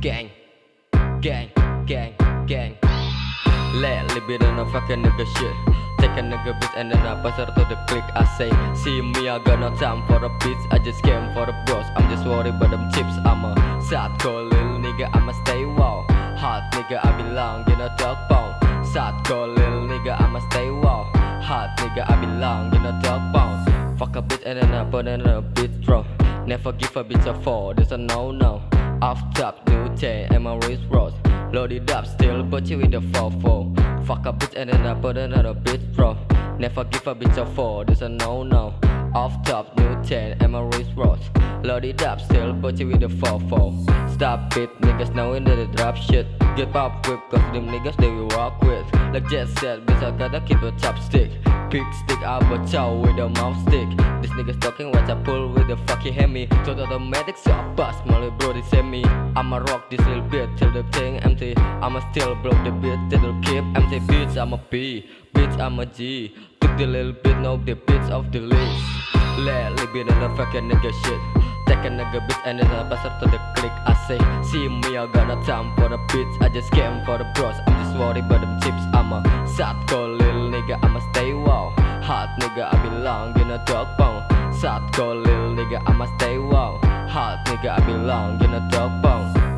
Gang, gang, gang, gang. Lately been on a fucking nigga shit. Take a nigga bitch and then I pass her to the click. I say, see me, I got no time for a bitch. I just came for the bros. I'm just worried about them chips. I'm a sad cold little nigga. I'ma stay wow. Hot nigga, I belong in a dog pound. Sad cold little nigga. I'ma stay wow. Hot nigga, I belong in a dog pound. Fuck a bitch and then I put in a bitch throw. Never give a bitch a fall. There's a no no. Off top, new chain and my wrist rose. Loaded up, still put you with the 4-4 Fuck a bitch and then I put another bitch bro Never give a bitch a 4, this a no no Off top, new 10 and my wrist rose Loaded up, still put you with the 4-4 Stop it, niggas knowing that they drop shit. Get pop whip cause them niggas they we walk with. Like Jet said, bitch I gotta keep a chopstick. Big stick, I will with a mouth stick. This niggas talking what I pull with the fucking hemi So automatic so I bust, my little bro they send me I'ma rock this little bit till the thing empty. I'ma still blow the beat till the keep empty. Bitch I'm a B, bitch I'm a G. Took the little bit, know the bitch of the list Lately been on a fucking nigga shit. Take a nigga bitch and then I pass her to the click. I say, see me I got no time for the bitch I just came for the bros, I'm just worried about them chips. I'm a sad cold little nigga, I'ma stay wow. Hot nigga, I belong in a dog pound Sad cold little nigga, I'ma stay wow Hot nigga, I belong in a dog pound